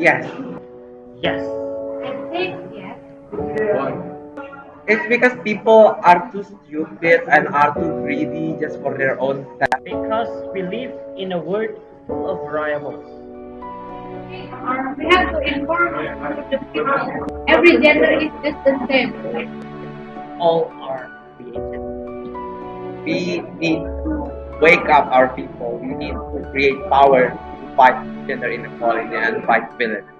Yes. Yes. I think yes. Why? It's because people are too stupid and are too greedy just for their own self. Because we live in a world full of variables. Uh, we have to inform the people. Every gender is just the same. All are created. We need to wake up our people. We need to create power to fight gender inequality and fight violence.